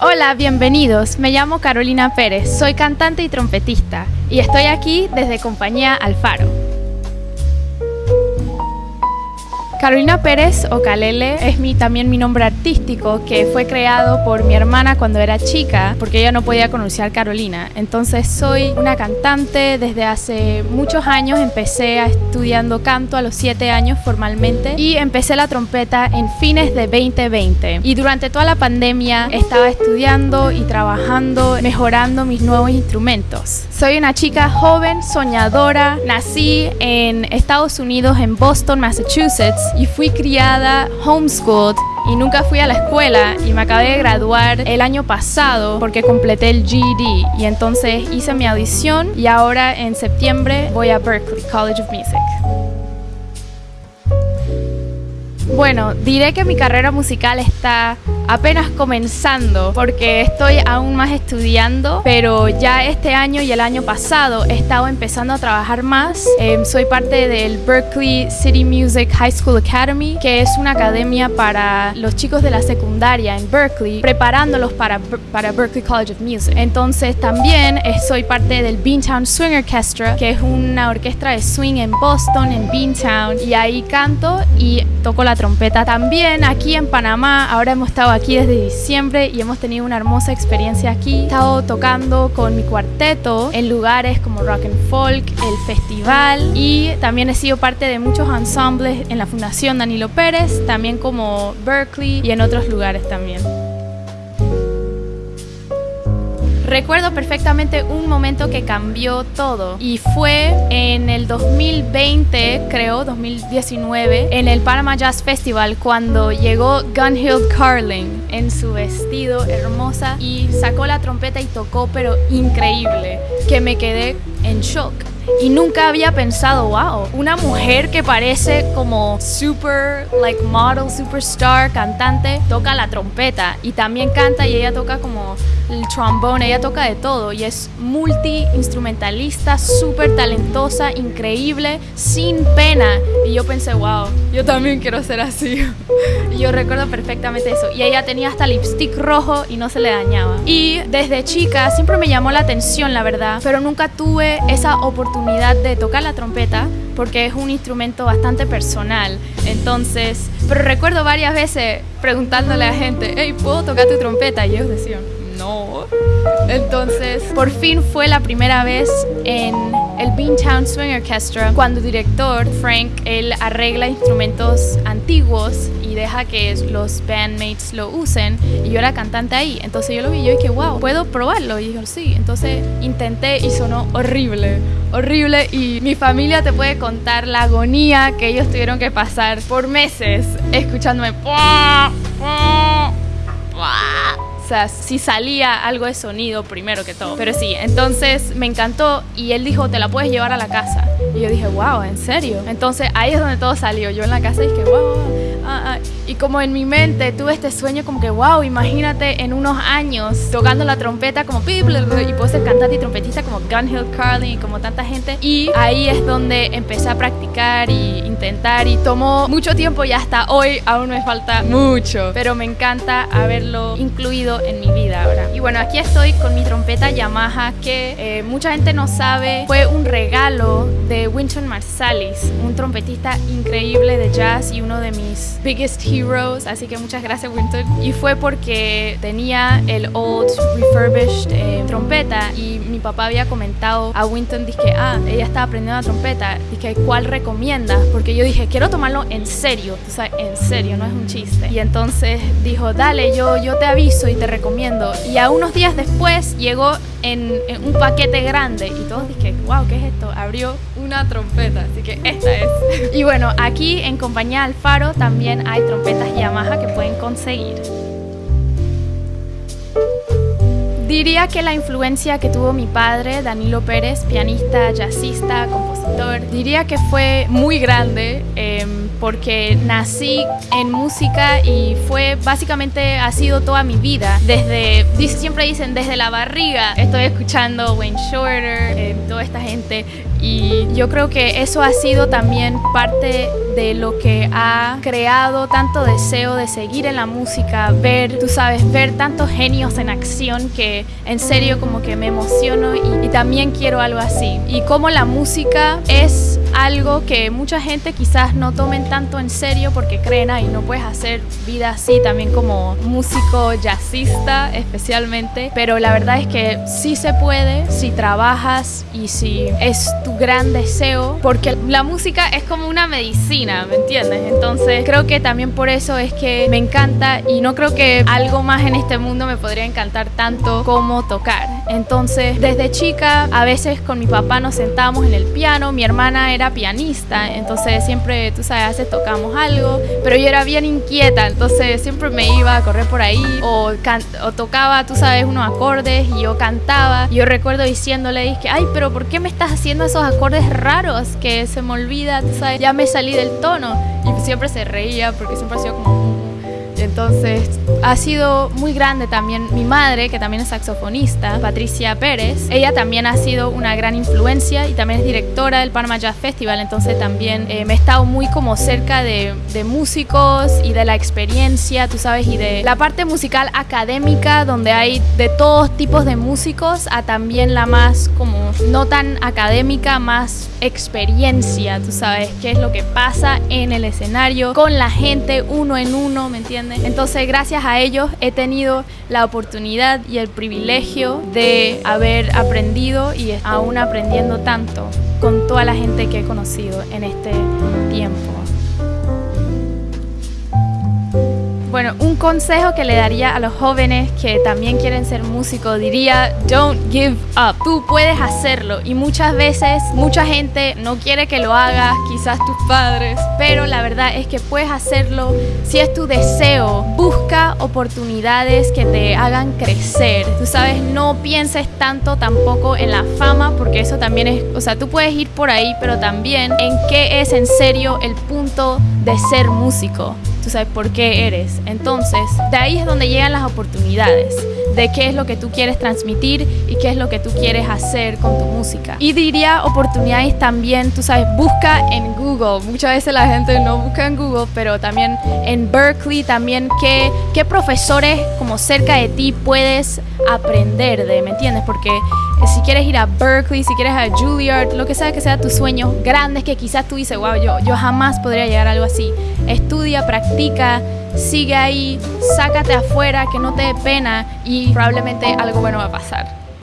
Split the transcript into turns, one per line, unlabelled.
Hola, bienvenidos. Me llamo Carolina Pérez, soy cantante y trompetista y estoy aquí desde compañía Alfaro. Carolina Pérez o Calele es mi, también mi nombre artístico que fue creado por mi hermana cuando era chica porque ella no podía pronunciar Carolina. Entonces soy una cantante desde hace muchos años. Empecé estudiando canto a los 7 años formalmente y empecé la trompeta en fines de 2020. Y durante toda la pandemia estaba estudiando y trabajando, mejorando mis nuevos instrumentos. Soy una chica joven, soñadora. Nací en Estados Unidos, en Boston, Massachusetts y fui criada homeschooled y nunca fui a la escuela y me acabé de graduar el año pasado porque completé el GED y entonces hice mi audición y ahora en septiembre voy a Berkeley College of Music. Bueno, diré que mi carrera musical está apenas comenzando porque estoy aún más estudiando, pero ya este año y el año pasado he estado empezando a trabajar más. Em, soy parte del Berkeley City Music High School Academy, que es una academia para los chicos de la secundaria en Berkeley, preparándolos para, para Berkeley College of Music. Entonces también soy parte del Beantown Swing Orchestra, que es una orquesta de swing en Boston, en Beantown, y ahí canto y toco la trompeta. También aquí en Panamá, ahora hemos estado aquí desde diciembre y hemos tenido una hermosa experiencia aquí. He estado tocando con mi cuarteto en lugares como Rock and Folk, el festival y también he sido parte de muchos ensembles en la Fundación Danilo Pérez, también como Berkeley y en otros lugares también. Recuerdo perfectamente un momento que cambió todo. Y fue en el 2020, creo, 2019, en el Panama Jazz Festival cuando llegó Gunhild Carling en su vestido hermosa y sacó la trompeta y tocó pero increíble, que me quedé en shock y nunca había pensado, wow, una mujer que parece como super, like model, superstar, cantante, toca la trompeta y también canta y ella toca como el trombone, ella toca de todo y es multi-instrumentalista, súper talentosa, increíble, sin pena. Y yo pensé, wow, yo también quiero ser así. y yo recuerdo perfectamente eso. Y ella tenía hasta lipstick rojo y no se le dañaba. Y desde chica siempre me llamó la atención, la verdad, pero nunca tuve esa oportunidad de tocar la trompeta porque es un instrumento bastante personal. Entonces, pero recuerdo varias veces preguntándole a gente, hey, ¿puedo tocar tu trompeta? Y ellos decían, no. Entonces, por fin fue la primera vez en el Beantown Swing Orchestra cuando el director Frank, él arregla instrumentos antiguos deja que los bandmates lo usen y yo era cantante ahí. Entonces yo lo vi y yo dije, wow, ¿puedo probarlo? Y dijo, sí. Entonces intenté y sonó horrible, horrible y mi familia te puede contar la agonía que ellos tuvieron que pasar por meses escuchándome. O sea, si salía algo de sonido primero que todo. Pero sí, entonces me encantó y él dijo, te la puedes llevar a la casa. Y yo dije, wow, ¿en serio? Entonces ahí es donde todo salió. Yo en la casa dije, wow, ah, ah. Y como en mi mente tuve este sueño como que, wow, imagínate en unos años tocando la trompeta como y puedo ser cantante y trompetista como Gunhill Carlin y como tanta gente. Y ahí es donde empecé a practicar y intentar y tomó mucho tiempo y hasta hoy aún me falta mucho. Pero me encanta haberlo incluido en mi vida ahora. Y bueno, aquí estoy con mi trompeta Yamaha que eh, mucha gente no sabe, fue un regalo de Winton Marsalis, un trompetista increíble de jazz y uno de mis biggest heroes así que muchas gracias Winton. Y fue porque tenía el old refurbished eh, trompeta y mi papá había comentado a Winton, dije, ah, ella estaba aprendiendo la trompeta, dije, ¿cuál recomiendas? Porque yo dije, quiero tomarlo en serio, o sea, en serio, no es un chiste. Y entonces dijo, dale, yo, yo te aviso y te recomiendo. Y a unos días después llegó en, un paquete grande y todos dije, wow, ¿qué es esto? Abrió una trompeta, así que esta es. y bueno, aquí en compañía Alfaro también hay trompetas Yamaha que pueden conseguir. Diría que la influencia que tuvo mi padre, Danilo Pérez, pianista, jazzista, compositor, factor diría que fue muy grande em, porque nací en música y fue básicamente ha sido toda mi vida. Desde, siempre dicen desde la barriga, estoy escuchando Wayne Shorter, em, toda esta gente y yo creo que eso ha sido también parte de lo que ha creado tanto deseo de seguir en la música, ver, tú sabes, ver tantos genios en acción que en serio como que me emociono y, y también quiero algo así. Y como la música es algo que mucha gente quizás no tomen tanto en serio porque creen, y no puedes hacer vida así también como músico jazzista especialmente, pero la verdad es que sí se puede si trabajas y si es tu gran deseo, porque la música es como una medicina, ¿me entiendes? Entonces creo que también por eso es que me encanta y no creo que algo más en este mundo me podría encantar tanto como tocar. Entonces desde chica a veces con mi papá nos sentábamos en el piano, mi hermana era pianista, entonces siempre, tú sabes, tocamos algo, pero yo era bien inquieta, entonces siempre me iba a correr por ahí o, o tocaba, tú sabes, unos acordes y yo cantaba. Yo recuerdo diciéndole, dije, ay, pero ¿por qué me estás haciendo esos acordes raros que se me olvida, tú sabes, ya me salí del tono? Y siempre se reía porque siempre ha sido como entonces ha sido muy grande también mi madre, que también es saxofonista, Patricia Pérez. Ella también ha sido una gran influencia y también es directora del Panama Jazz Festival, entonces también eh, me he estado muy como cerca de, de músicos y de la experiencia, tú sabes, y de la parte musical académica, donde hay de todos tipos de músicos, a también la más como no tan académica, más experiencia, tú sabes, qué es lo que pasa en el escenario, con la gente, uno en uno, ¿me entiendes? Entonces, gracias a ellos he tenido la oportunidad y el privilegio de haber aprendido y aún aprendiendo tanto con toda la gente que he conocido en este tiempo. Bueno, un consejo que le daría a los jóvenes que también quieren ser músicos diría, don't give up. Tú puedes hacerlo y muchas veces mucha gente no quiere que lo hagas, quizás tus padres, pero la verdad es que puedes hacerlo si es tu deseo. Busca oportunidades que te hagan crecer. Tú sabes, no pienses tanto tampoco en la fama porque eso también es, o sea, tú puedes ir por ahí, pero también en qué es en serio el punto de ser músico tú sabes por qué eres. Entonces, de ahí es donde llegan las oportunidades de qué es lo que tú quieres transmitir y qué es lo que tú quieres hacer con tu música. Y diría oportunidades también, tú sabes, busca en Google. Muchas veces la gente no busca en Google, pero también en Berkeley, también qué, qué profesores como cerca de ti puedes aprender de, ¿me entiendes? Porque si quieres ir a Berkeley, si quieres a Juilliard, lo que sea que sea tus sueños grandes que quizás tú dices, wow, yo, yo jamás podría llegar a algo así. Estudia, practica, sigue ahí, sácate afuera, que no te dé pena y probablemente algo bueno va a pasar.